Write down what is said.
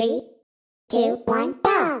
Three, two, one, go!